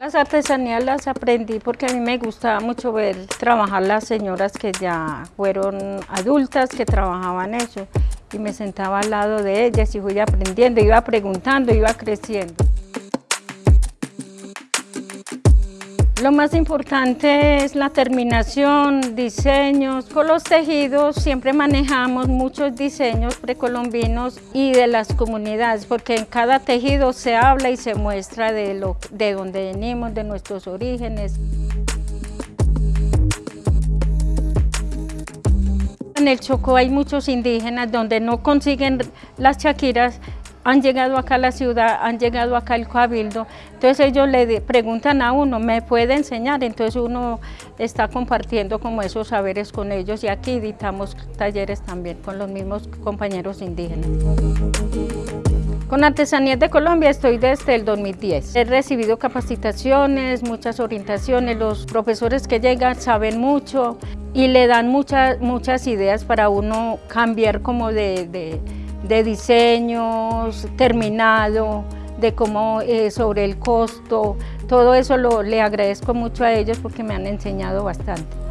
Las artesanías las aprendí porque a mí me gustaba mucho ver trabajar las señoras que ya fueron adultas, que trabajaban eso, y me sentaba al lado de ellas y fui aprendiendo, iba preguntando, iba creciendo. Lo más importante es la terminación, diseños. Con los tejidos siempre manejamos muchos diseños precolombinos y de las comunidades, porque en cada tejido se habla y se muestra de, lo, de dónde venimos, de nuestros orígenes. En el Chocó hay muchos indígenas donde no consiguen las chaquiras han llegado acá a la ciudad, han llegado acá al cabildo, entonces ellos le preguntan a uno, ¿me puede enseñar? Entonces uno está compartiendo como esos saberes con ellos y aquí editamos talleres también con los mismos compañeros indígenas. Con Artesanías de Colombia estoy desde el 2010. He recibido capacitaciones, muchas orientaciones, los profesores que llegan saben mucho y le dan muchas, muchas ideas para uno cambiar como de de diseños terminado, de cómo eh, sobre el costo, todo eso lo, le agradezco mucho a ellos porque me han enseñado bastante.